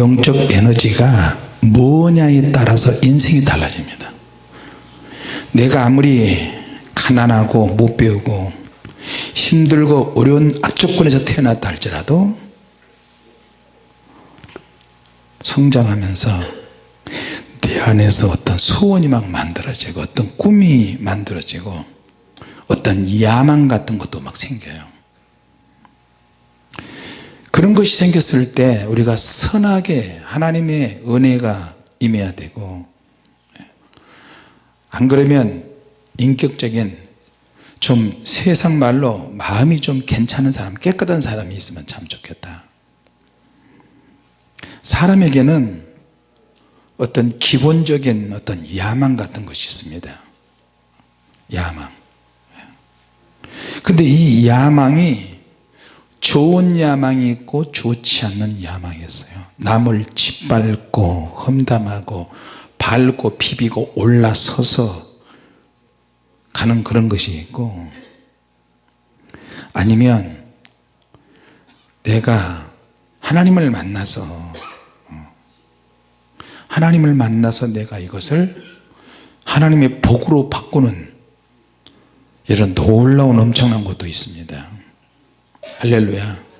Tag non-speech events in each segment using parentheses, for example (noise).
영적 에너지가 뭐냐에 따라서 인생이 달라집니다. 내가 아무리 가난하고 못 배우고 힘들고 어려운 악조건에서 태어났다 할지라도 성장하면서 내 안에서 어떤 소원이 막 만들어지고 어떤 꿈이 만들어지고 어떤 야망 같은 것도 막 생겨요 그런 것이 생겼을 때 우리가 선하게 하나님의 은혜가 임해야 되고 안 그러면 인격적인 좀 세상 말로 마음이 좀 괜찮은 사람 깨끗한 사람이 있으면 참 좋겠다. 사람에게는 어떤 기본적인 어떤 야망 같은 것이 있습니다. 야망. 근데 이 야망이 좋은 야망이 있고 좋지 않는 야망이 있어요. 남을 짓밟고 험담하고 밟고 비비고 올라서서 가는 그런 것이 있고 아니면 내가 하나님을 만나서 하나님을 만나서 내가 이것을 하나님의 복으로 바꾸는 이런 놀라운 엄청난 것도 있습니다 할렐루야.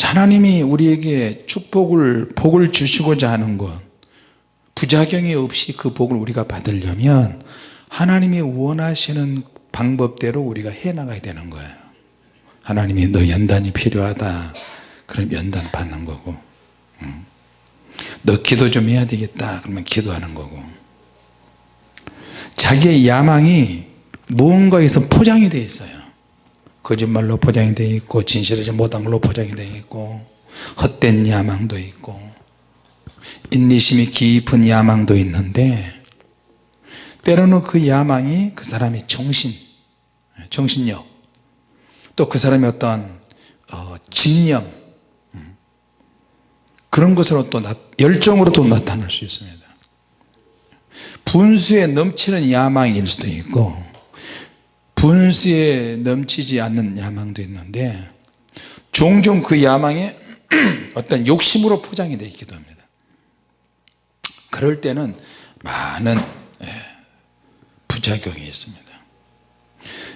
하나님이 우리에게 축복을 복을 주시고자 하는 것 부작용이 없이 그 복을 우리가 받으려면 하나님이 원하시는 방법대로 우리가 해나가야 되는 거예요. 하나님이 너 연단이 필요하다. 그럼 연단 받는 거고. 너 기도 좀 해야 되겠다. 그러면 기도하는 거고. 자기의 야망이 무언가에서 포장이 되어 있어요 거짓말로 포장이 되어 있고 진실하지 못한 걸로 포장이 되어 있고 헛된 야망도 있고 인내심이 깊은 야망도 있는데 때로는 그 야망이 그 사람의 정신 정신력 또 그 사람의 어떤 어, 진념 그런 것으로 또 나, 열정으로 또 나타날 수 있습니다. 분수에 넘치는 야망일 수도 있고 분수에 넘치지 않는 야망도 있는데 종종 그 야망에 (clears throat) 어떤 욕심으로 포장이 되어 있기도 합니다. 그럴 때는 많은 예, 부작용이 있습니다.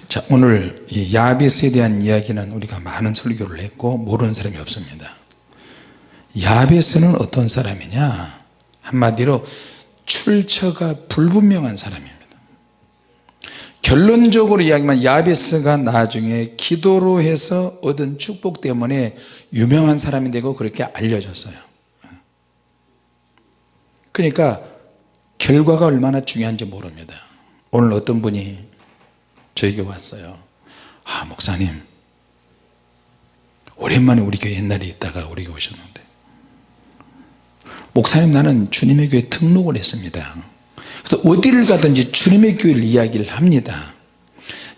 자 오늘 이 야베스에 대한 이야기는 우리가 많은 설교를 했고 모르는 사람이 없습니다. 야베스는 어떤 사람이냐? 한마디로 출처가 불분명한 사람입니다 결론적으로 이야기하면 야베스가 나중에 기도로 해서 얻은 축복 때문에 유명한 사람이 되고 그렇게 알려졌어요. 그러니까 결과가 얼마나 중요한지 모릅니다. 오늘 어떤 분이 저에게 왔어요. 아 목사님 오랜만에 우리 교회 옛날에 있다가 우리 교회 오셨는데. 목사님 나는 주님의 교회 등록을 했습니다 그래서 어디를 가든지 주님의 교회를 이야기를 합니다.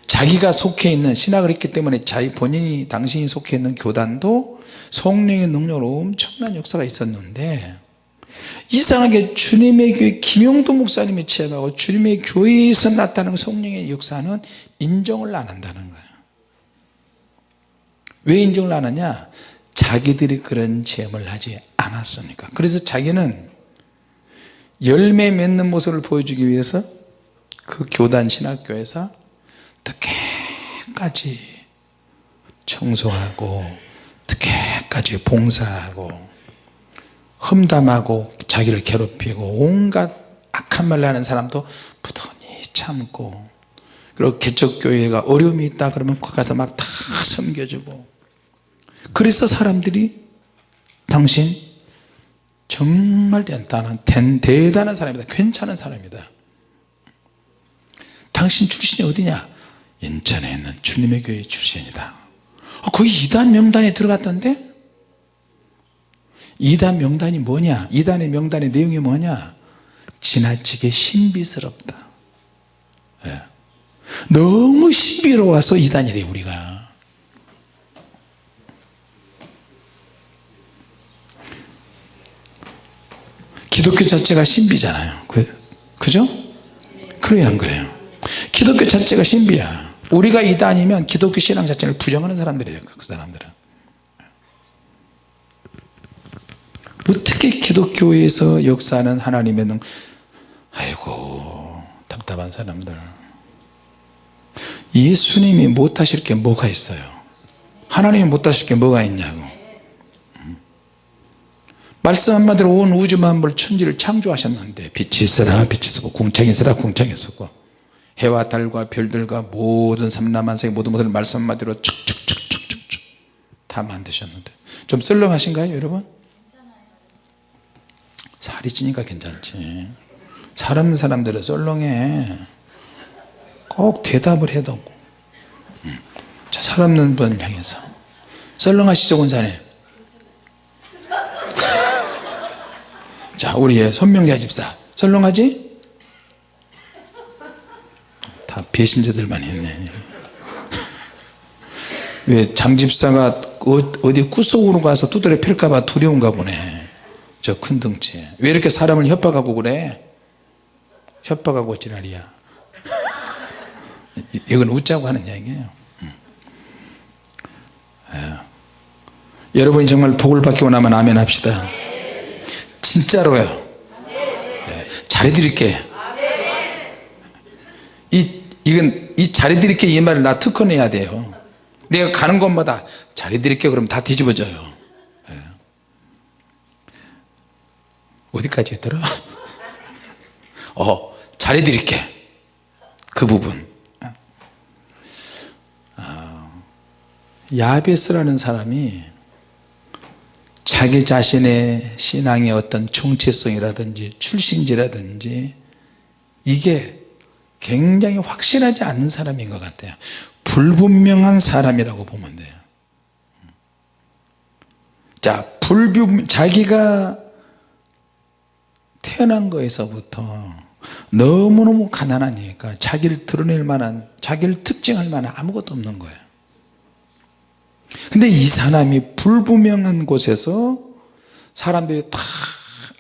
자기가 속해 있는 신학을 했기 때문에 자기 본인이 당신이 속해 있는 교단도 성령의 능력으로 엄청난 역사가 있었는데 이상하게 주님의 교회 김용도 목사님이 취합하고 주님의 교회에서 나타나는 성령의 역사는 인정을 안 한다는 거예요. 왜 인정을 안 하냐? 자기들이 그런 체험을 하지 않았으니까? 그래서 자기는 열매 맺는 모습을 보여주기 위해서 그 교단 신학교에서 특혜까지 청소하고 특혜까지 봉사하고 험담하고 자기를 괴롭히고 온갖 악한 말을 하는 사람도 부단히 참고 그리고 개척교회가 어려움이 있다 그러면 거기 가서 막 다 섬겨주고. 그래서 사람들이 당신 정말 대단한 대단한 사람이다. 괜찮은 사람이다. 당신 출신이 어디냐? 인천에 있는 주님의 교회 출신이다. 어, 거기 이단 명단에 들어갔던데? 이단 명단이 뭐냐? 이단의 명단의 내용이 뭐냐? 지나치게 신비스럽다. 네. 너무 신비로워서 이단이래 우리가 기독교 자체가 신비잖아요. 그, 그죠? 그래요 안 그래요? 기독교 자체가 신비야. 우리가 이단이면 기독교 신앙 자체를 부정하는 사람들이에요 그 사람들은. 어떻게 기독교에서 역사하는 하나님의 능 아이고 답답한 사람들. 예수님이 못하실 게 뭐가 있어요? 하나님이 못하실 게 뭐가 있냐고 말씀 한마디로 온 우주 만물 천지를 창조하셨는데 빛이 있으라 빛이 있었고 궁창이 있으라 궁창이 있었고 해와 달과 별들과 모든 삼라만상의 모든 것을 말씀 한마디로 축축축축축축 다 만드셨는데. 좀 썰렁하신가요 여러분? 살이 찌니까 괜찮지. 살 없는 사람들은 썰렁해. 꼭 대답을 해도 음. 자, 살 없는 분을 향해서. 썰렁하시죠 권사님 우리의 손명자 집사. 썰렁하지? 다 배신자들만 있네. 왜 장집사가 어- 어디 구석으로 가서 두드려 팰까봐 두려운가 보네. 저 큰 덩치에. 왜 이렇게 사람을 협박하고 그래? 협박하고 지랄이야. 이- 이건 웃자고 하는 이야기예요. 음. 예. 여러분이 정말 복을 받기 원 하면 아멘 합시다 진짜로요. 예. 잘해드릴게 이, 이건 이 잘해드릴게 이 말을 나 특허내야 돼요. 내가 가는 곳마다 잘해드릴게 그러면 다 뒤집어져요. 예. 어디까지 했더라? (laughs) 어 잘해드릴게. 그 부분. 아, 야베스라는 사람이 자기 자신의 신앙의 어떤 정체성이라든지 출신지라든지 이게 굉장히 확실하지 않는 사람인 것 같아요. 불분명한 사람이라고 보면 돼요. 자 불분 자기가 태어난 거에서부터 너무너무 가난하니까 자기를 드러낼 만한 자기를 특징할 만한 아무것도 없는 거예요 근데 이 사람이 불분명한 곳에서 사람들이 다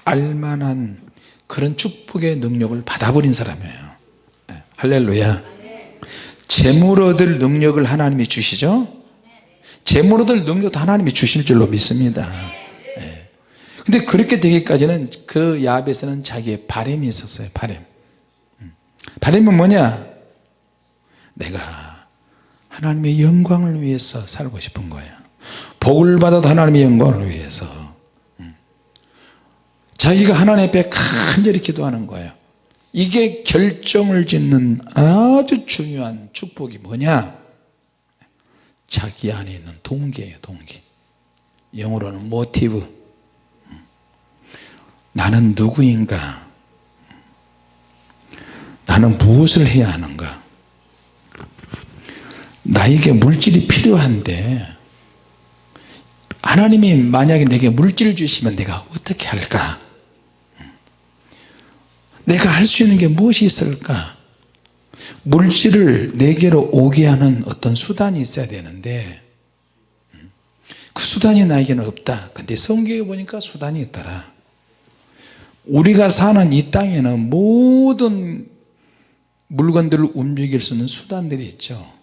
알만한 그런 축복의 능력을 받아버린 사람이에요. 네, 할렐루야. 재물 얻을 능력을 하나님이 주시죠? 재물 얻을 능력도 하나님이 주실 줄로 믿습니다. 네. 근데 그렇게 되기까지는 그 야벳에는 자기의 바램이 있었어요 바램. 음. 바램은 뭐냐? 내가 하나님의 영광을 위해서 살고 싶은 거예요. 복을 받아도 하나님의 영광을 위해서. 음. 자기가 하나님 앞에 간절히 기도하는 거예요. 이게 결정을 짓는 아주 중요한 축복이 뭐냐? 자기 안에 있는 동기예요 동기. 영어로는 모티브. 나는 누구인가? 나는 무엇을 해야 하는가 나에게 물질이 필요한데 하나님이 만약에 내게 물질을 주시면 내가 어떻게 할까? 내가 할 수 있는 게 무엇이 있을까? 물질을 내게로 오게 하는 어떤 수단이 있어야 되는데 그 수단이 나에게는 없다. 근데 성경에 보니까 수단이 있더라. 우리가 사는 이 땅에는 모든 물건들을 움직일 수 있는 수단들이 있죠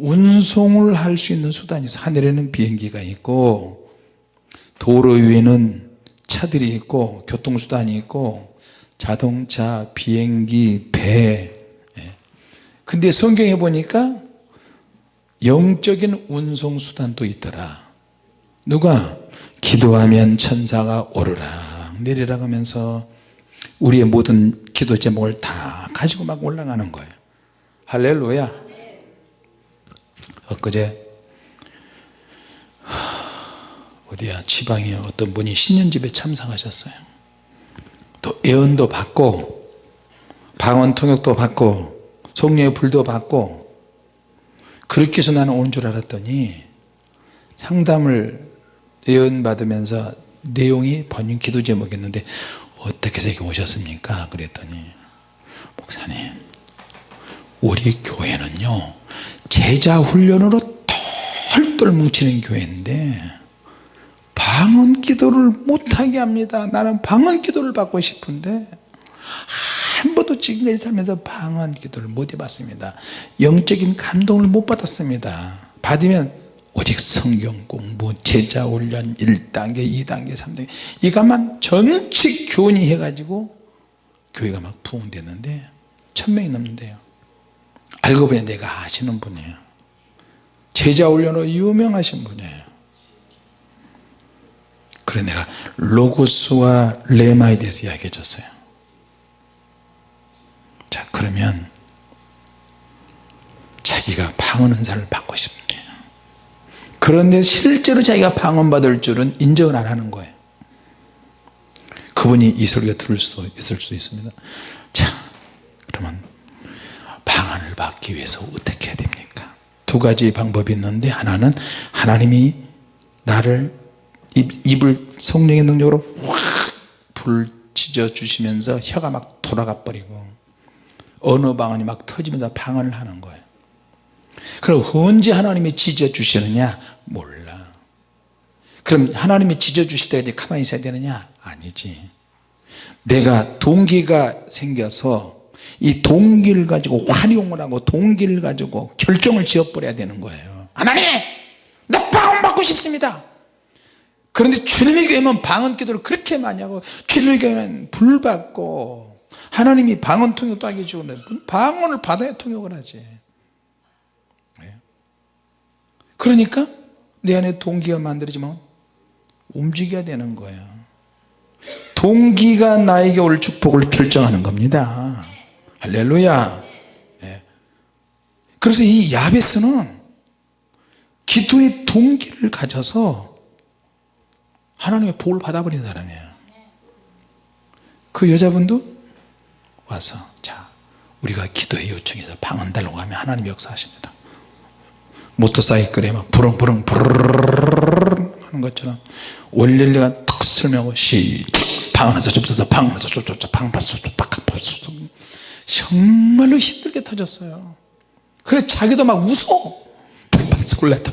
운송을 할 수 있는 수단이 있어 하늘에는 비행기가 있고 도로 위에는 차들이 있고 교통수단이 있고 자동차, 비행기, 배. 예. 근데 성경에 보니까 영적인 운송수단도 있더라. 누가? 기도하면 천사가 오르락 내리락 하면서 우리의 모든 기도 제목을 다 가지고 막 올라가는 거예요. 할렐루야 엊그제? 어디야? 지방에 어떤 분이 신년집에 참석하셨어요. 또 예언도 받고 방언 통역도 받고 성령의 불도 받고 그렇게 해서 나는 오는 줄 알았더니 상담을 예언 받으면서 내용이 번역 기도 제목이었는데 어떻게 해서 이렇게 오셨습니까? 그랬더니 목사님 우리 교회는요 제자 훈련으로 털털 뭉치는 교회인데 방언 기도를 못하게 합니다. 나는 방언 기도를 받고 싶은데 한 번도 지금까지 살면서 방언 기도를 못 해봤습니다. 영적인 감동을 못 받았습니다. 받으면 오직 성경 공부 제자 훈련 1단계 2단계 3단계. 이것만 전체 교훈이 해가지고 교회가 막 부흥됐는데 천명이 넘는데요 알고 보니 내가 아시는 분이에요. 제자 훈련으로 유명하신 분이에요. 그래 내가 로고스와 레마에 대해서 이야기해 줬어요. 자 그러면 자기가 방언 은사를 받고 싶대요 그런데 실제로 자기가 방언 받을 줄은 인정을 안 하는 거예요. 그분이 이 소리가 들을 수도 있을 수 있습니다. 자 그러면 방언을 받기 위해서 어떻게 해야 됩니까? 두 가지 방법이 있는데 하나는 하나님이 나를 입, 입을 성령의 능력으로 확불 찢어 주시면서 혀가 막 돌아가 버리고 언어 방언이 막 터지면서 방언을 하는 거예요. 그럼 언제 하나님이 찢어 주시느냐? 몰라. 그럼 하나님이 찢어 주실 때까지 가만히 있어야 되느냐? 아니지. 내가 동기가 생겨서 이 동기를 가지고 환용을 하고 동기를 가지고 결정을 지어버려야 되는 거예요. 하나님 나 방언 받고 싶습니다. 그런데 주님의 교회는 방언 기도를 그렇게 많이 하고 주님의 교회는 불 받고 하나님이 방언 통역도 하게 주는데 방언을 받아야 통역을 하지? 그러니까 내 안에 동기가 만들어지면 움직여야 되는 거예요. 동기가 나에게 올 축복을 결정하는 겁니다 할렐루야 네. 그래서 이 야베스는 기도의 동기를 가져서 하나님의 복을 받아버린 사람이에요 그 여자분도 와서 자 우리가 기도의 요청에서 방언 달라고 하면 하나님 역사하십니다 모터사이클에 막 부릉부릉 부르르르 하는 것처럼 원래가 턱 설명하고 시작 방언에서 접서서 방언에서 쫓쫓쫓 방파수 박파수 정말로 힘들게 터졌어요. 그래 자기도 막 웃어. 방파스콜레타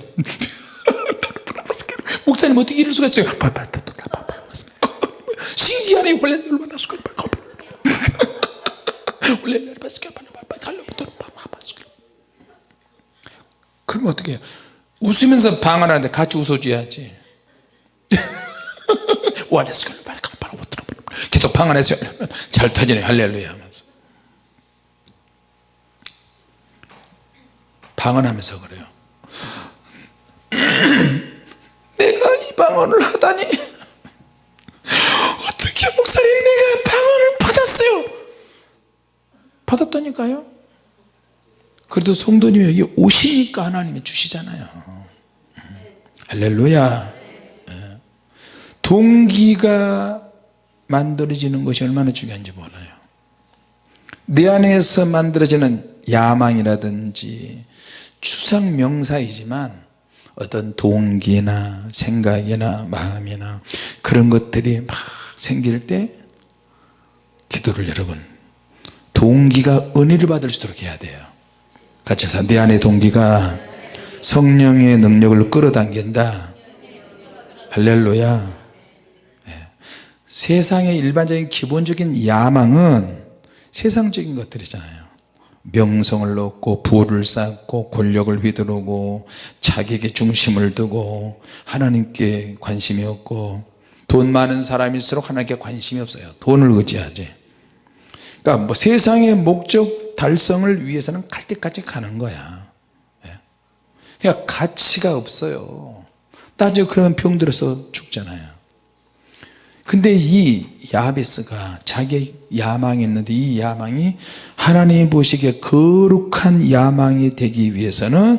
목사님 어떻게 이럴 수가 있어요 신기하네 원래 얼마나 그러면 어떻게 해요 웃으면서 방언하는데 같이 웃어줘야지 계속 방언해서 잘 터지네 할렐루야 하면서 방언하면서 그래요. (clears throat) 내가 이 방언을 하다니 어떻게 목사님 내가 방언을 받았어요? 받았다니까요. 그래도 성도님이 여기 오시니까 하나님이 주시잖아요. 할렐루야. 예. 동기가 만들어지는 것이 얼마나 중요한지 몰라요. 내 안에서 만들어지는 야망이라든지 추상 명사이지만 어떤 동기나 생각이나 마음이나 그런 것들이 막 생길 때 기도를 여러분 동기가 은혜를 받을 수 있도록 해야 돼요. 같이 해서 내 안의 동기가 성령의 능력을 끌어당긴다. 할렐루야. 네. 세상의 일반적인 기본적인 야망은 세상적인 것들이잖아요 명성을 얻고 부를 쌓고 권력을 휘두르고 자기에게 중심을 두고 하나님께 관심이 없고 돈 많은 사람일수록 하나님께 관심이 없어요. 돈을 의지하지. 그러니까 뭐 세상의 목적 달성을 위해서는 갈 때까지 가는 거야. 예. 그러니까 가치가 없어요. 나중에 그러면 병들어서 죽잖아요 근데 이 야베스가 자기 야망이 있는데 이 야망이 하나님 보시기에 거룩한 야망이 되기 위해서는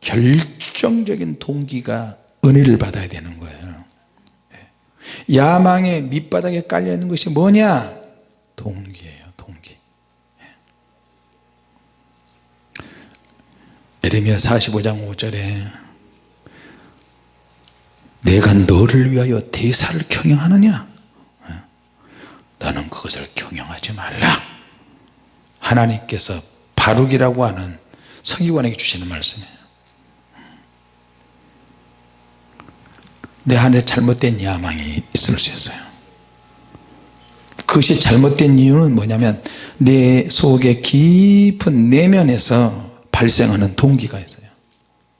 결정적인 동기가 은혜를 받아야 되는 거예요. 예. 야망의 밑바닥에 깔려 있는 것이 뭐냐? 동기예요 동기. 에레미야 45장 5절에 내가 너를 위하여 대사를 경영하느냐? 너는 그것을 경영하지 말라. 하나님께서 바룩이라고 하는 서기관에게 주시는 말씀이에요. 내 안에 잘못된 야망이 있을 수 있어요. 그것이 잘못된 이유는 뭐냐면 내 속에 깊은 내면에서 발생하는 동기가 있어요.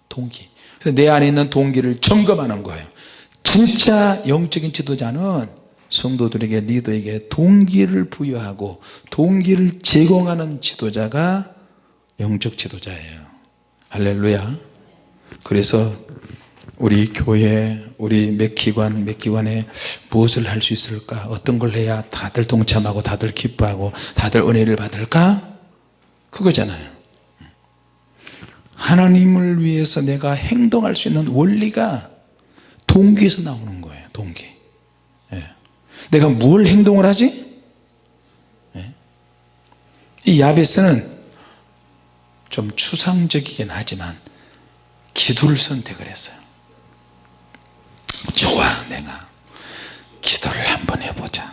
동기. 내 안에 있는 동기를 점검하는 거예요 진짜 영적인 지도자는 성도들에게 리더에게 동기를 부여하고 동기를 제공하는 지도자가 영적 지도자예요. 할렐루야. 그래서 우리 교회 우리 몇 기관 몇 기관에 무엇을 할 수 있을까? 어떤 걸 해야 다들 동참하고 다들 기뻐하고 다들 은혜를 받을까? 그거잖아요. 하나님을 위해서 내가 행동할 수 있는 원리가 동기에서 나오는 거예요 동기. 예. 내가 뭘 행동을 하지? 예. 이 야베스는 좀 추상적이긴 하지만 기도를 선택을 했어요 좋아 내가 기도를 한번 해보자.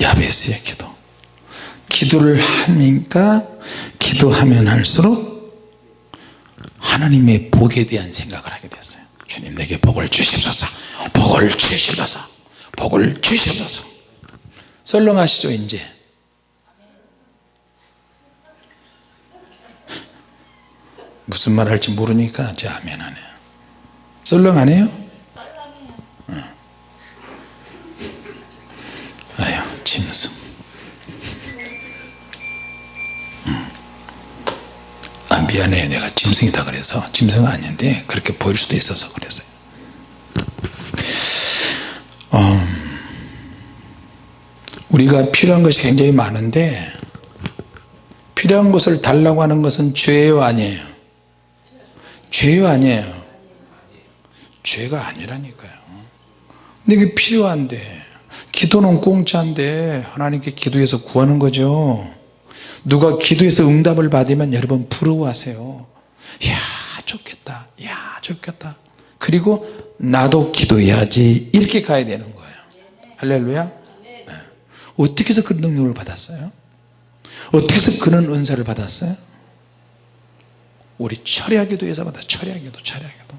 야베스의 기도. 기도를 하니까 기도하면 할수록 하나님의 복에 대한 생각을 하게 됐어요. 주님 내게 복을 주시옵소서. 복을 주시옵소서. 복을 주시옵소서. 썰렁하시죠 이제. 무슨 말 할지 모르니까 제 아멘 하네요. 썰렁하네요? 응. 아유 짐승 미안해요 내가 짐승이다 그래서 짐승은 아닌데 그렇게 보일 수도 있어서 그랬어요. 어, 우리가 필요한 것이 굉장히 많은데 필요한 것을 달라고 하는 것은 죄요 아니에요? 죄요 아니에요? 죄가 아니라니까요. 근데 이게 필요한데 기도는 공짜인데 하나님께 기도해서 구하는 거죠 누가 기도해서 응답을 받으면 여러분 부러워하세요. 이야 좋겠다. 이야 좋겠다. 그리고 나도 기도해야지. 이렇게 가야 되는 거예요. 할렐루야. 네. 어떻게 해서 그런 능력을 받았어요? 어떻게 해서 그런 은사를 받았어요? 우리 철야 기도에서 받아. 철야 기도 철야 기도.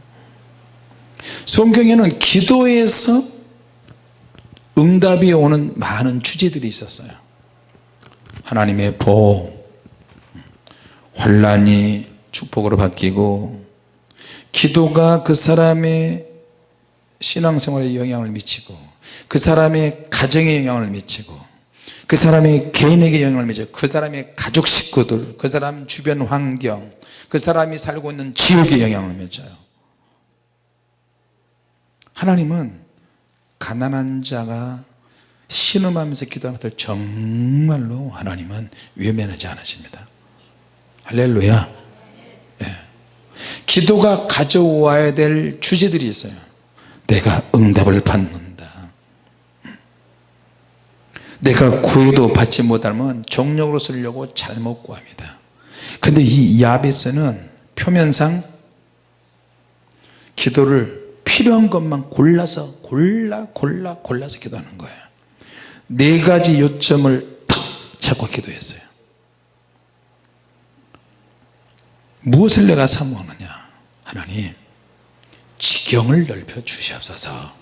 성경에는 기도에서 응답이 오는 많은 주제들이 있었어요 하나님의 복 환란이 축복으로 바뀌고 기도가 그 사람의 신앙생활에 영향을 미치고 그 사람의 가정에 영향을 미치고 그 사람의 개인에게 영향을 미치고 그 사람의 가족 식구들 그 사람 주변 환경 그 사람이 살고 있는 지역에 영향을 미쳐요. 하나님은 가난한 자가 신음하면서 기도하는 것을 정말로 하나님은 외면하지 않으십니다. 할렐루야. 예. 기도가 가져와야 될 주제들이 있어요. 내가 응답을 받는다. 내가 구해도 받지 못하면 정력으로 쓰려고 잘못 구합니다. 근데 이 야베스는 표면상 기도를 필요한 것만 골라서 골라 골라 골라서 기도하는 거예요 네 가지 요점을 탁 잡고 기도했어요. 무엇을 내가 사모하느냐? 하나님 지경을 넓혀 주시옵소서.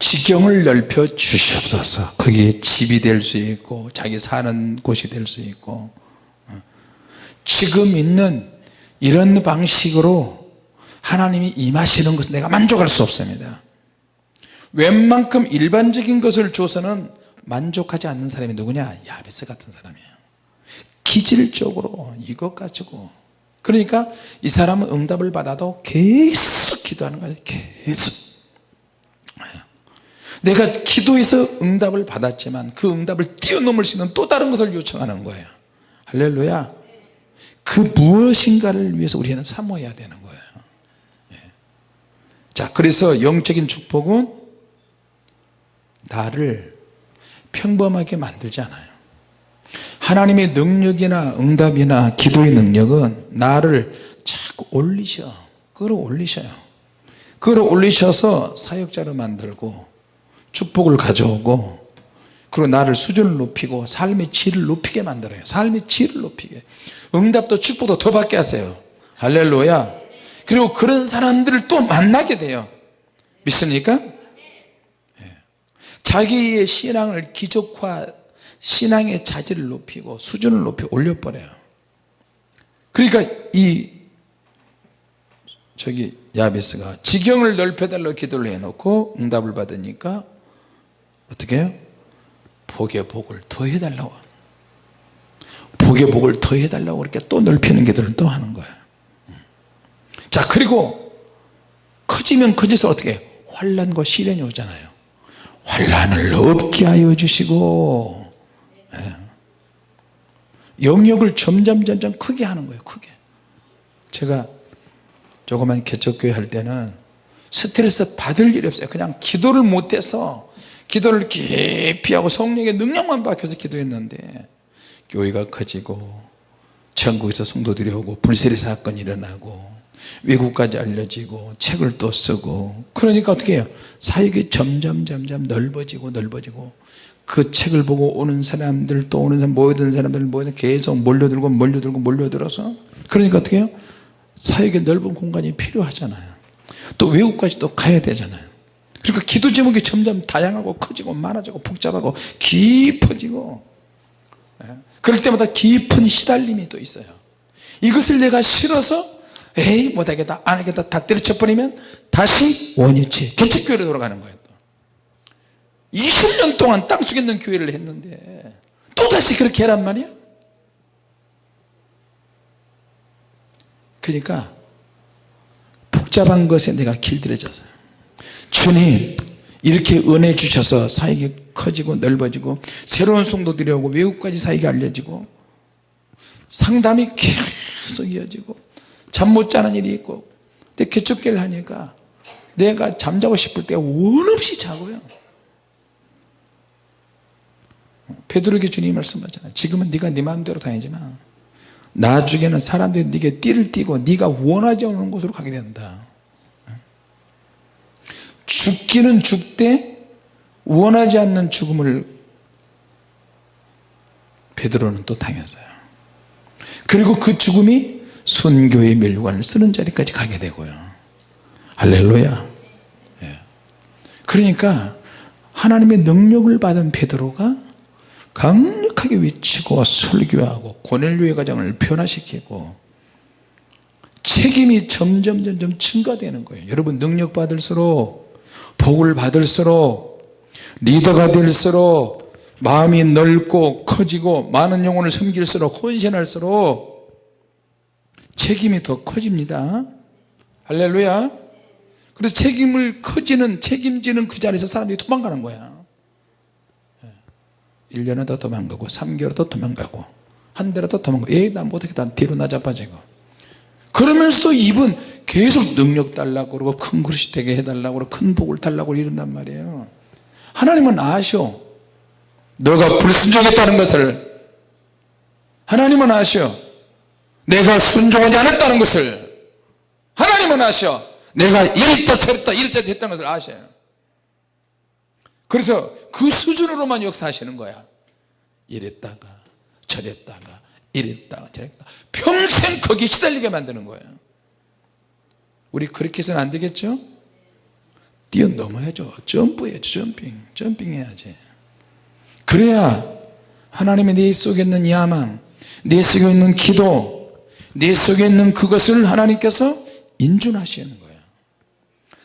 지경을 넓혀 주시옵소서. 거기에 집이 될 수 있고 자기 사는 곳이 될 수 있고 어. 지금 있는 이런 방식으로 하나님이 임하시는 것은 내가 만족할 수 없습니다 웬만큼 일반적인 것을 줘서는 만족하지 않는 사람이 누구냐? 야베스 같은 사람이에요. 기질적으로 이것 가지고. 그러니까 이 사람은 응답을 받아도 계속 기도하는 거예요. 계속. 내가 기도해서 응답을 받았지만 그 응답을 뛰어넘을 수 있는 또 다른 것을 요청하는 거예요. 할렐루야. 그 무엇인가를 위해서 우리는 사모해야 되는 거예요. 자 그래서 영적인 축복은 나를 평범하게 만들지 않아요. 하나님의 능력이나 응답이나 기도의 능력은 나를 자꾸 올리셔 끌어올리셔요. 끌어올리셔서 사역자로 만들고 축복을 가져오고 그리고 나를 수준을 높이고 삶의 질을 높이게 만들어요. 삶의 질을 높이게. 응답도 축복도 더 받게 하세요. 할렐루야. 그리고 그런 사람들을 또 만나게 돼요. 믿습니까? 예. 자기의 신앙을 기적화 신앙의 자질을 높이고 수준을 높이 올려버려요 그러니까 이 저기 야베스가 지경을 넓혀달라고 기도를 해놓고 응답을 받으니까 어떻게 해요? 복의 복을 더해달라고 복의 복을 더해달라고 그렇게 또 넓히는 기도를 또 하는 거예요 자 그리고 커지면 커질수록 어떻게 해요? 환란과 시련이 오잖아요 환란을 없게 하여 주시고 예. 영역을 점점 점점 크게 하는 거예요 크게 제가 조그만 개척교회 할 때는 스트레스 받을 일이 없어요 그냥 기도를 못해서 기도를 깊이 하고 성령의 능력만 박혀서 기도했는데 교회가 커지고 전국에서 성도들이 오고 불세리 사건이 일어나고 외국까지 알려지고 책을 또 쓰고. 그러니까 어떻게 해요? 사역이 점점 점점 넓어지고 넓어지고 그 책을 보고 오는 사람들 또 오는 사람 모여든 사람들 모여서 계속 몰려들고 몰려들고 몰려들어서 그러니까 어떻게 해요? 사역의 넓은 공간이 필요하잖아요. 또 외국까지 또 가야 되잖아요. 그러니까 기도 제목이 점점 다양하고 커지고 많아지고 복잡하고 깊어지고. 예. 그럴 때마다 깊은 시달림이 또 있어요. 이것을 내가 싫어서 에이 못하겠다. 안하겠다. 다 때려쳐버리면 다시 원위치 개척교회로 돌아가는 거예요 또. 20년 동안 땅속에 있는 교회를 했는데 또다시 그렇게 해란 말이야? 그러니까 복잡한 것에 내가 길들여져서 주님 이렇게 은혜 주셔서 사역이 커지고 넓어지고 새로운 성도들이 오고 외국까지 사역이 알려지고 상담이 계속 이어지고 잠 못 자는 일이 있고. 근데 개척교를 하니까 내가 잠자고 싶을 때 원없이 자고요. 베드로에게 주님이 말씀하잖아요. 지금은 네가 네 마음대로 다니지만 나중에는 사람들이 네게 띠를 띠고 네가 원하지 않는 곳으로 가게 된다. 죽기는 죽되 원하지 않는 죽음을 베드로는 또 당했어요. 그리고 그 죽음이 순교의 멸관을 쓰는 자리까지 가게 되고요. 할렐루야. 예. 그러니까 하나님의 능력을 받은 베드로가 강력하게 외치고 설교하고 고넬료의 가정을 변화시키고 책임이 점점 점점 증가되는 거예요. 여러분 능력 받을수록 복을 받을수록 리더가 될수록 마음이 넓고 커지고 많은 영혼을 섬길수록 헌신할수록 책임이 더 커집니다. 할렐루야. 그래서 책임을 커지는 책임지는 그 자리에서 사람들이 도망가는 거야. 1년은 더 도망가고 3개월 더 도망가고 한 달은 더 도망가고. 에나 못하겠다 뒤로 나자빠지고 그러면서 입은 계속 능력 달라고 그러고 큰 그릇이 되게 해달라고 그러고 큰 복을 달라고 이런단 말이에요. 하나님은 아셔. 너가 불순종했다는 것을. 하나님은 아셔 내가 순종하지 않았다는 것을 하나님은 아셔. 내가 이랬다 저랬다 이랬다 했다는 것을 아셔요 그래서 그 수준으로만 역사하시는 거야. 이랬다가 저랬다가 이랬다가 저랬다가. 평생 거기 시달리게 만드는 거예요 우리 그렇게 해서는 안 되겠죠? 뛰어넘어야죠. 점프해야죠. 점핑 점핑 해야지. 그래야 하나님의 내 속에 있는 야망 내 속에 있는 기도 내 속에 있는 그것을 하나님께서 인준하시는 거예요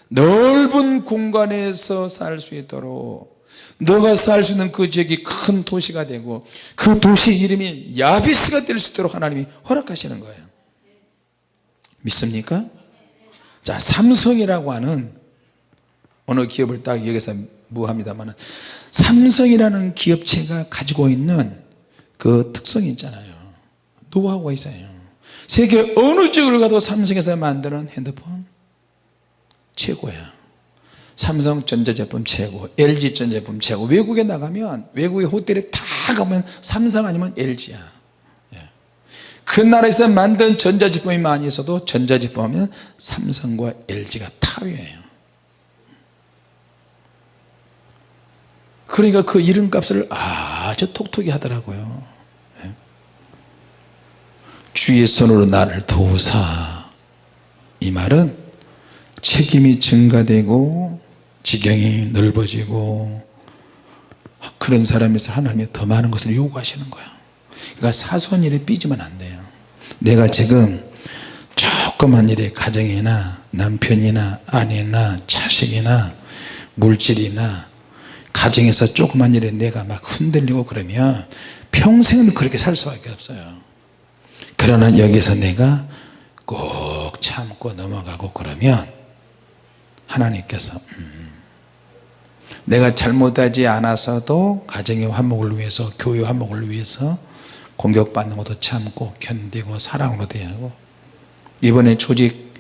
넓은 공간에서 살 수 있도록 너가 살 수 있는 그 지역이 큰 도시가 되고 그 도시 이름이 야비스가 될 수 있도록 하나님이 허락하시는 거예요 믿습니까? 자 삼성이라고 하는 어느 기업을 딱 여기서 무합니다만 삼성이라는 기업체가 가지고 있는 그 특성이 있잖아요. 노하우가 있어요 세계 어느 지역을 가도 삼성에서 만드는 핸드폰? 최고야. 삼성 전자제품 최고 LG 전자제품 최고. 외국에 나가면 외국의 호텔에 다 가면 삼성 아니면 LG야. 예. 그 나라에서 만든 전자제품이 많이 있어도 전자제품 하면 삼성과 LG가 top이에요. 그러니까 그 이름값을 아주 톡톡히 하더라고요. 예. 주의 손으로 나를 도우사. 이 말은 책임이 증가되고 지경이 넓어지고 그런 사람에서 하나님이 더 많은 것을 요구하시는 거야. 그러니까 사소한 일에 삐지면 안 돼요. 내가 지금 조그만 일에 가정이나 남편이나 아내나 자식이나 물질이나 가정에서 조그만 일에 내가 막 흔들리고 그러면 평생을 그렇게 살 수밖에 없어요 그러나 여기서 내가 꼭 참고 넘어가고 그러면 하나님께서 음, 내가 잘못하지 않아서도 가정의 화목을 위해서 교회 화목을 위해서 공격받는 것도 참고 견디고 사랑으로 대하고 이번에 조직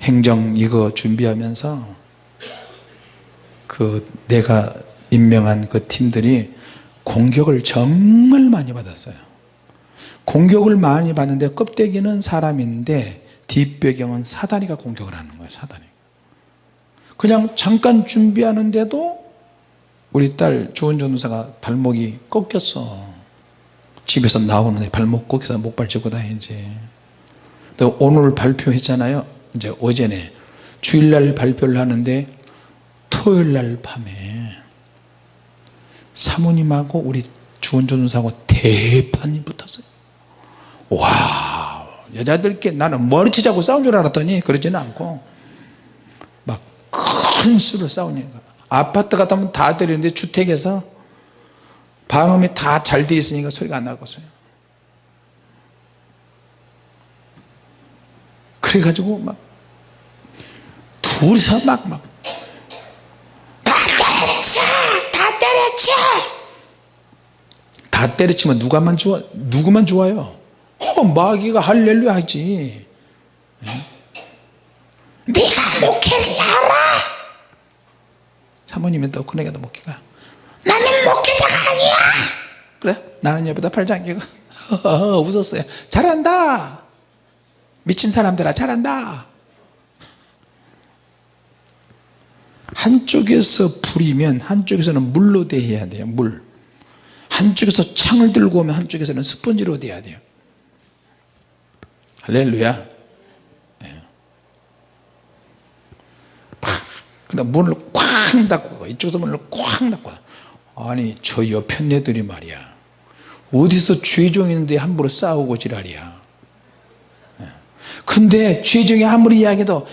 행정 이거 준비하면서 그 내가 임명한 그 팀들이 공격을 정말 많이 받았어요 공격을 많이 받는데 껍데기는 사람인데 뒷배경은 사다리가 공격을 하는 거예요 사다리. 그냥 잠깐 준비하는데도 우리 딸 조은 전도사가 발목이 꺾였어. 집에서 나오는데 발목 꺾여서 목발 짚고 다니지. 또 오늘 발표했잖아요. 이제 어제네. 주일날 발표를 하는데 토요일날 밤에 사모님하고 우리 주원 전도사하고 대판이 붙었어요 와 여자들께 나는 머리채 잡고 싸운 줄 알았더니 그러지는 않고 막 큰 수로 싸우니까 아파트 같으면 다 들리는데 주택에서 방음이 다 잘 돼 있으니까 소리가 안 나고서요. 그래가지고 막 둘이서 막 막 다 때려쳐 다 때려쳐. 다 때려치면 누가만 좋아 누구만 좋아요 어, 마귀가 할렐루야 하지. 네가 목회를 알아? 사모님은 또 그네가도 목회가. 나는 목회자가 아니야! 그래? 나는 옆에다 팔 잠기고. (laughs) 웃었어요. 잘한다! 미친 사람들아 잘한다! 한쪽에서 불이면 한쪽에서는 물로 대해야 돼요 물. 한쪽에서 창을 들고 오면 한쪽에서는 스펀지로 대야 돼요 할렐루야. 예. 팍! 그냥 문을 쾅 닫고 이쪽에서 문을 쾅 닫고 아니 저 옆에 애들이 말이야. 어디서 죄종 있는데 함부로 싸우고 지랄이야. 예. 근데 죄종이 아무리 이야기해도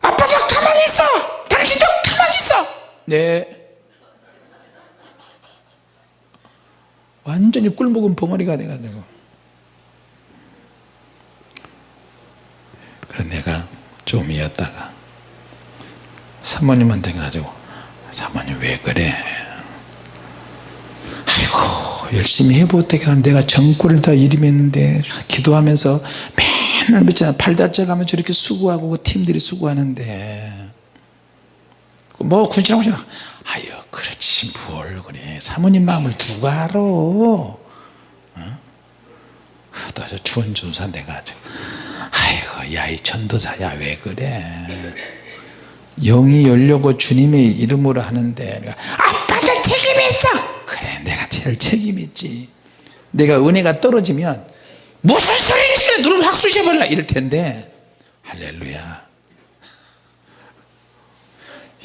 아빠도 가만히 있어! 당신도 가만히 있어! 네. 완전히 꿀먹은 벙어리가 돼가지고 그래 내가 좀 이었다가 사모님한테 가지고 사모님 왜 그래? 아이고 열심히 해보다가 내가 정골을 다 일임했는데 기도하면서 맨날 며칠 팔 다쳐가면 저렇게 수고하고 그 팀들이 수고하는데. 뭐 군신하고 아유 그렇지. 뭘 그래. 사모님 마음을 누가 알아? 어? 또 주원준사 내가 아주 아이고 야 이 전도사야 왜 그래? 영이 열려고 주님의 이름으로 하는데 내가, 아빠도 책임 있어! 그래 내가 제일 책임 있지. 내가 은혜가 떨어지면 무슨 소리지 누르면 확 쑤셔버려 이럴 텐데. 할렐루야. (laughs)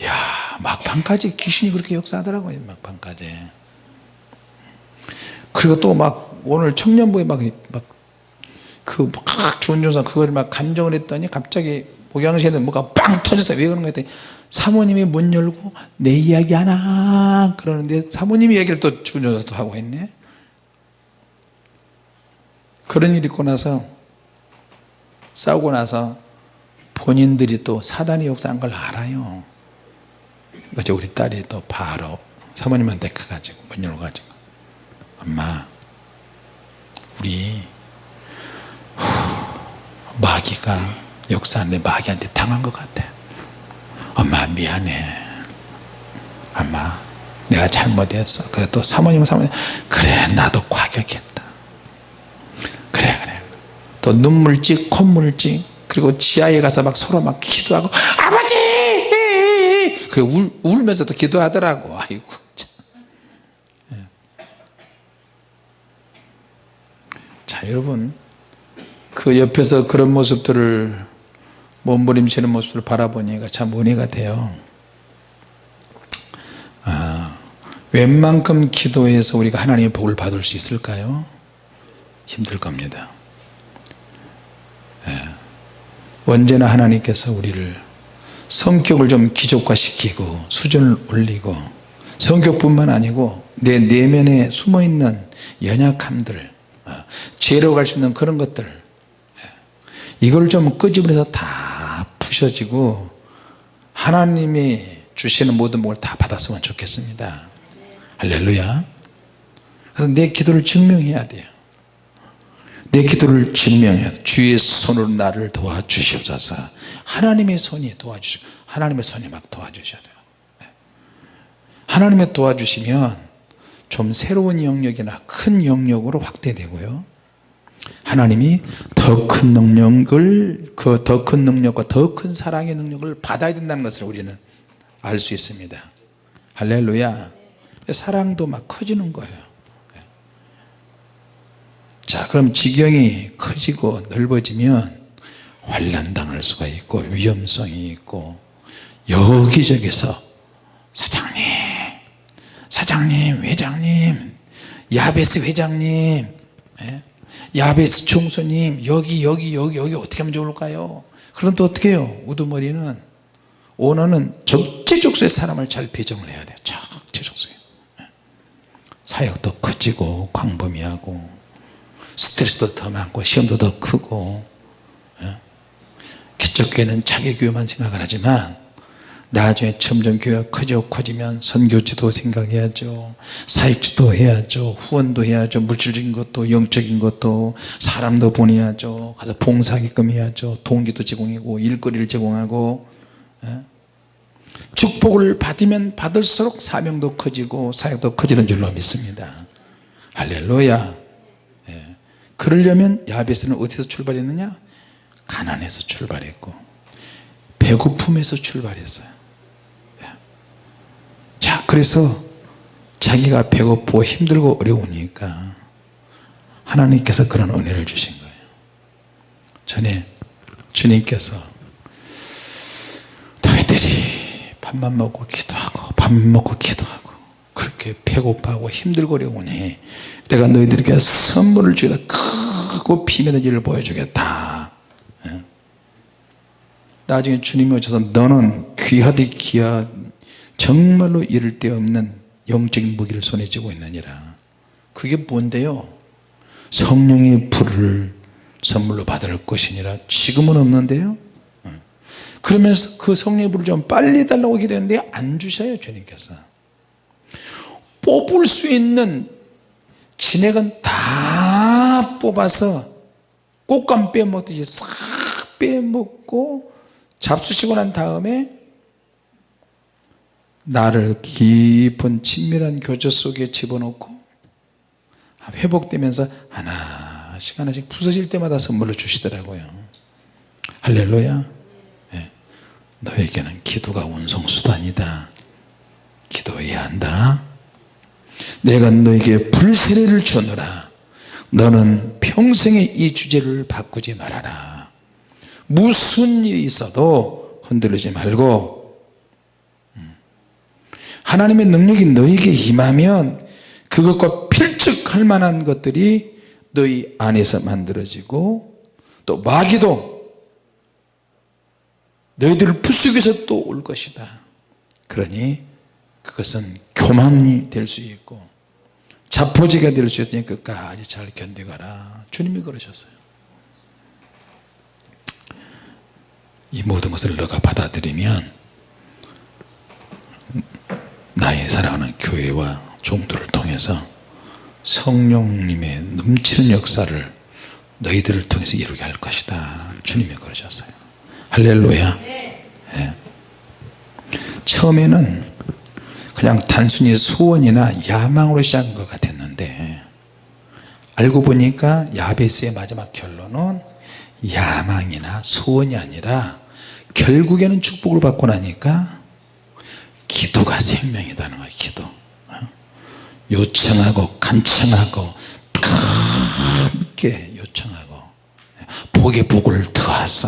야 막판까지 귀신이 그렇게 역사하더라고요 막판까지. 그리고 또 막 오늘 청년부에 막 막 그막 주원조사 그걸 막 감정을 했더니 갑자기 목양실에 뭐가 빵 터졌어요. 왜 그런 거 했더니 사모님이 문 열고 내 이야기 하나 그러는데 사모님 이야기를 또 주원조사도 하고 했네. 그런 일이 있고 나서 싸우고 나서 본인들이 또 사단이 역사한 걸 알아요. 그래서 우리 딸이 또 바로 사모님한테 가가지고 문 열어가지고 엄마 우리 마귀가 역사하는데 마귀한테 당한 것 같아. 엄마 미안해. 엄마 내가 잘못했어. 그래 또 사모님은 사모님 그래 나도 과격했다. 그래 그래. 또 눈물찍 콧물찍 그리고 지하에 가서 막 서로 막 기도하고 아버지! 그래 울, 울면서도 기도하더라고. 아이고 예. 자 여러분 그 옆에서 그런 모습들을 몸부림치는 모습을 바라보니까 참 은혜가 돼요. 아, 웬만큼 기도해서 우리가 하나님의 복을 받을 수 있을까요? 힘들 겁니다. 언제나 하나님께서 우리를 성격을 좀 기족화시키고 수준을 올리고 성격뿐만 아니고 내 내면에 숨어있는 연약함들 어, 죄로 갈 수 있는 그런 것들 예, 이걸 좀 끄집어내서 다 부셔지고 하나님이 주시는 모든 복을 다 받았으면 좋겠습니다. 할렐루야. 그래서 내 기도를 증명해야 돼요. 내 기도를 증명해야 돼 주의 손으로 나를 도와주시옵소서. 하나님의 손이 도와주시고 하나님의 손이 막 도와주셔야 돼요. 네. 하나님의 도와주시면 좀 새로운 영역이나 큰 영역으로 확대되고요 하나님이 더 큰 능력을 그 더 큰 능력과 더 큰 사랑의 능력을 받아야 된다는 것을 우리는 알 수 있습니다. 할렐루야. 사랑도 막 커지는 거예요. 자 그럼 지경이 커지고 넓어지면 환란당할 수가 있고 위험성이 있고 여기저기서 사장님 사장님 회장님 야베스 회장님 예? 야베스 총수님 여기 여기 여기 여기 어떻게 하면 좋을까요 그럼 또 어떻게 해요 우두머리는 오너는 적재적소에 사람을 잘 배정을 해야 돼요 적재적소에 예. 사역도 커지고 광범위하고 스트레스도 더 많고 시험도 더 크고 예? 기적교회는 자기 교회만 생각을 하지만 나중에 점점 교회가 커져 커지면 선교지도 생각해야죠. 사역지도 해야죠. 후원도 해야죠. 물질적인 것도 영적인 것도 사람도 보내야죠. 가서 봉사하게끔 해야죠. 동기도 제공하고 일거리를 제공하고 예? 축복을 받으면 받을수록 사명도 커지고 사역도 커지는 줄로 믿습니다. 할렐루야. 예. 그러려면 야베스는 어디서 출발했느냐? 가난에서 출발했고 배고픔에서 출발했어요 자 그래서 자기가 배고프고 힘들고 어려우니까 하나님께서 그런 은혜를 주신 거예요 전에 주님께서 너희들이 밥만 먹고 기도하고 밥만 먹고 기도하고 그렇게 배고파하고 힘들고 어려우니 내가 너희들에게 선물을 주겠다 크고 비밀의 일을 보여주겠다 예? 나중에 주님이 오셔서 너는 귀하디 귀하 정말로 이를 데 없는 영적인 무기를 손에 쥐고 있느니라. 그게 뭔데요? 성령의 불을 선물로 받을 것이니라. 지금은 없는데요? 어. 그러면서 그 성령의 불을 좀 빨리 달라고 기도했는데 안 주셔요 주님께서. 뽑을 수 있는 진액은 다 뽑아서 꽃감 빼먹듯이 싹 빼먹고 잡수시고 난 다음에 나를 깊은 친밀한 교제 속에 집어넣고 회복되면서 하나씩 하나씩 부서질 때마다 선물로 주시더라고요. 할렐루야. 네. 너에게는 기도가 운송수단이다. 기도해야 한다. 내가 너에게 불세례를 주느라. 너는 평생에 이 주제를 바꾸지 말아라. 무슨 일이 있어도 흔들리지 말고 하나님의 능력이 너에게 임하면 그것과 필적할 만한 것들이 너희 안에서 만들어지고 또 마귀도 너희들을 위해서 또 올 것이다. 그러니 그것은 교만이 될 수 있고 자포지가 될 수 있으니 끝까지 잘 견디가라. 주님이 그러셨어요. 이 모든 것을 너가 받아들이면 나의 사랑하는 교회와 종들을 통해서 성령님의 넘치는 역사를 너희들을 통해서 이루게 할 것이다. 주님이 그러셨어요. 할렐루야. 네. 처음에는 그냥 단순히 소원이나 야망으로 시작한 것 같았는데 알고 보니까 야베스의 마지막 결론은 야망이나 소원이 아니라 결국에는 축복을 받고 나니까 기도가 생명이다는 거예요 기도. 어? 요청하고 간청하고 함께 요청하고 복의 복을 더하사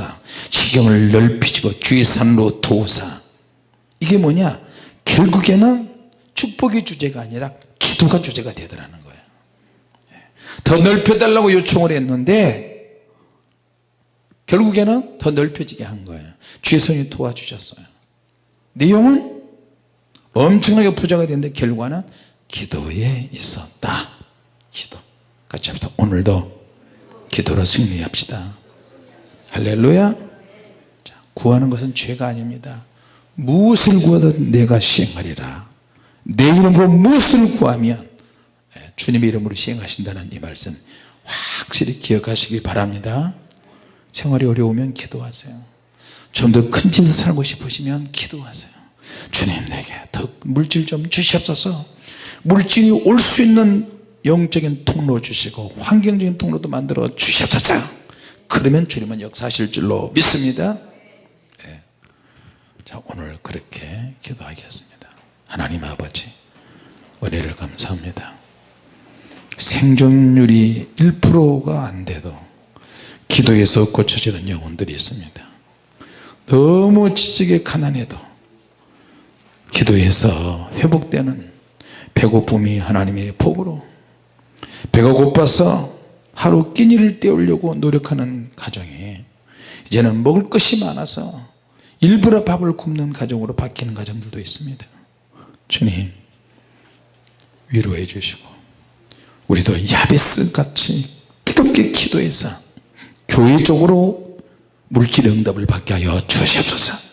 지경을 넓히시고 주의 산로 도우사. 이게 뭐냐? 결국에는 축복의 주제가 아니라 기도가 주제가 되더라는 거예요. 더 넓혀달라고 요청을 했는데 결국에는 더 넓혀지게 한 거예요. 주의 손이 도와주셨어요. 내용은 엄청나게 부자가 됐는데 결과는 기도에 있었다. 기도. 같이 합시다. 오늘도 기도로 승리합시다. 할렐루야. 자, 구하는 것은 죄가 아닙니다. 무엇을 구하든 내가 시행하리라. 내 이름으로 무엇을 구하면 예, 주님의 이름으로 시행하신다는 이 말씀 확실히 기억하시기 바랍니다. 생활이 어려우면 기도하세요. 좀 더 큰 집에서 살고 싶으시면 기도하세요 주님 내게 더 물질 좀 주시옵소서. 물질이 올 수 있는 영적인 통로 주시고 환경적인 통로도 만들어 주시옵소서. 그러면 주님은 역사하실 줄로 믿습니다. 예. 자 오늘 그렇게 기도하겠습니다. 하나님 아버지 은혜를 감사합니다. 생존율이 1%가 안 돼도 기도에서 고쳐지는 영혼들이 있습니다. 너무 지식에 가난해도 기도에서 회복되는 배고픔이 하나님의 복으로 배가 고파서 하루 끼니를 때우려고 노력하는 가정이 이제는 먹을 것이 많아서 일부러 밥을 굶는 가정으로 바뀌는 가정들도 있습니다. 주님 위로해 주시고 우리도 야베스 같이 뜨겁게 기도해서 교회 쪽으로 물질 응답을 받게 하여 주시옵소서